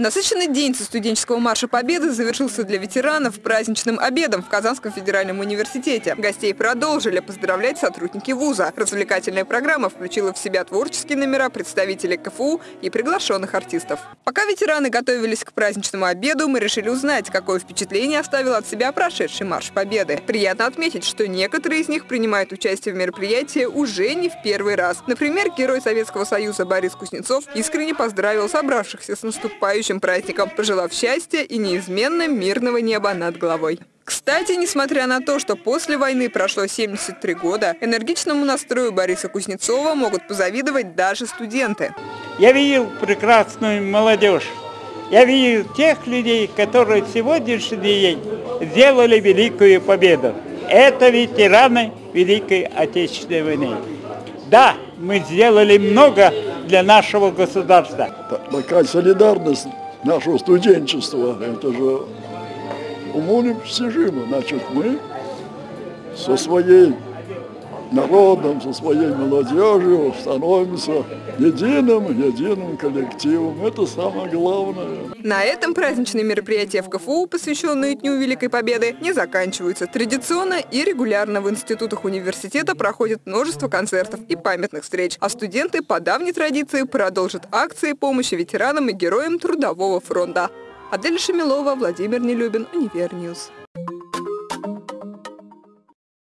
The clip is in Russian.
Насыщенный день со студенческого марша Победы завершился для ветеранов праздничным обедом в Казанском федеральном университете. Гостей продолжили поздравлять сотрудники вуза. Развлекательная программа включила в себя творческие номера представителей КФУ и приглашенных артистов. Пока ветераны готовились к праздничному обеду, мы решили узнать, какое впечатление оставил от себя прошедший марш Победы. Приятно отметить, что некоторые из них принимают участие в мероприятии уже не в первый раз. Например, герой Советского Союза Борис Кузнецов искренне поздравил собравшихся с наступающим наступающим праздником, пожелав счастья и неизменно мирного неба над головой. Кстати, несмотря на то, что после войны прошло 73 года, энергичному настрою Бориса Кузнецова могут позавидовать даже студенты. Я видел прекрасную молодежь. Я видел тех людей, которые сегодняшний день сделали великую победу. Это ветераны Великой Отечественной войны. Да, мы сделали много для нашего государства. Такая солидарность нашего студенчества, это же уму непостижимо. Значит, мы со своей народом, со своей молодежью становимся единым, единым коллективом. Это самое главное. На этом праздничные мероприятия в КФУ, посвященные Дню Великой Победы, не заканчиваются. Традиционно и регулярно в институтах университета проходит множество концертов и памятных встреч, а студенты по давней традиции продолжат акции помощи ветеранам и героям Трудового фронта. Адель Шамилова, Владимир Нелюбин, Универ news.